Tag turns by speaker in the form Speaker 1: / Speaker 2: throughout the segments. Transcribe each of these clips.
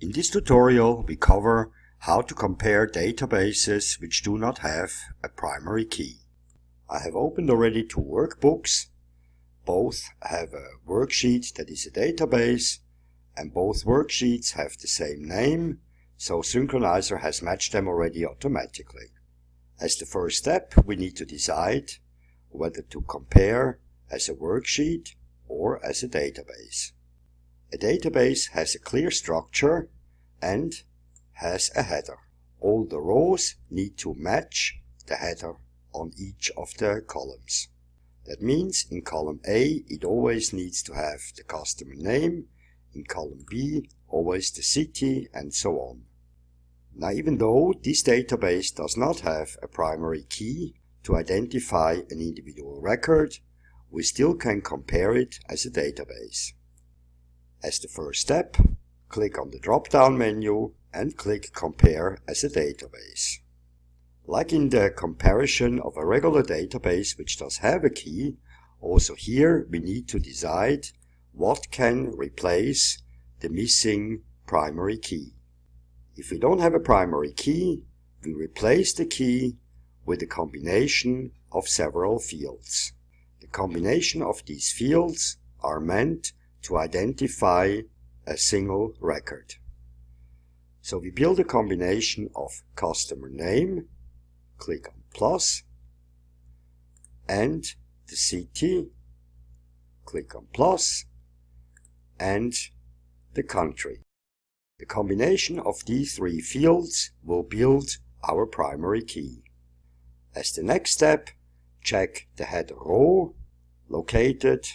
Speaker 1: In this tutorial we cover how to compare databases which do not have a primary key. I have opened already two workbooks. Both have a worksheet that is a database and both worksheets have the same name, so Synkronizer has matched them already automatically. As the first step we need to decide whether to compare as a worksheet or as a database. A database has a clear structure and has a header. All the rows need to match the header on each of the columns. That means in column A it always needs to have the customer name, in column B always the city and so on. Now even though this database does not have a primary key to identify an individual record, we still can compare it as a database. As the first step, click on the drop-down menu and click Compare as a database. Like in the comparison of a regular database which does have a key, also here we need to decide what can replace the missing primary key. If we don't have a primary key, we replace the key with a combination of several fields. The combination of these fields are meant to identify a single record. So we build a combination of customer name, click on plus, and the city, click on plus, and the country. The combination of these three fields will build our primary key. As the next step, check the header row located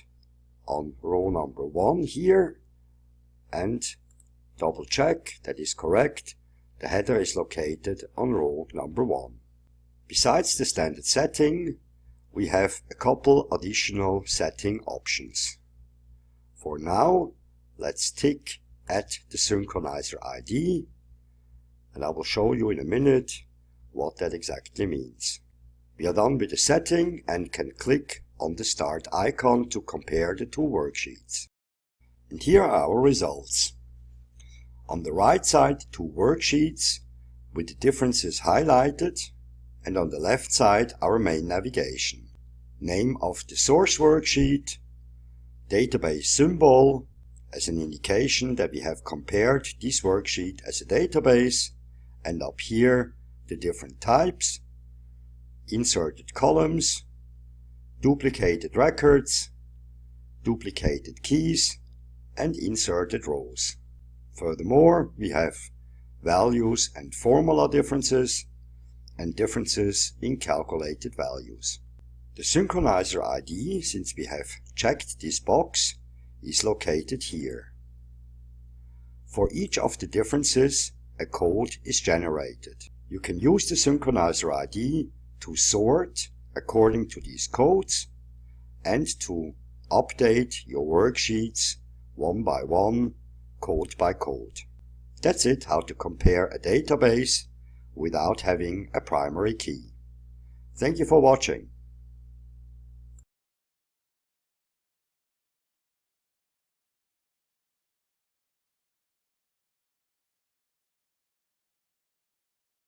Speaker 1: on row number 1 here and double check that is correct. The header is located on row number 1. Besides the standard setting, we have a couple additional setting options. For now, let's tick at the Synkronizer ID and I will show you in a minute what that exactly means. We are done with the setting and can click on the start icon to compare the two worksheets. And here are our results. On the right side two worksheets with the differences highlighted and on the left side our main navigation. Name of the source worksheet, database symbol as an indication that we have compared this worksheet as a database and up here the different types inserted columns, duplicated records, duplicated keys, and inserted rows. Furthermore, we have values and formula differences and differences in calculated values. The Synkronizer ID, since we have checked this box, is located here. For each of the differences, a code is generated. You can use the Synkronizer ID to sort according to these codes and to update your worksheets one by one, code by code. That's it how to compare a database without having a primary key. Thank you for watching.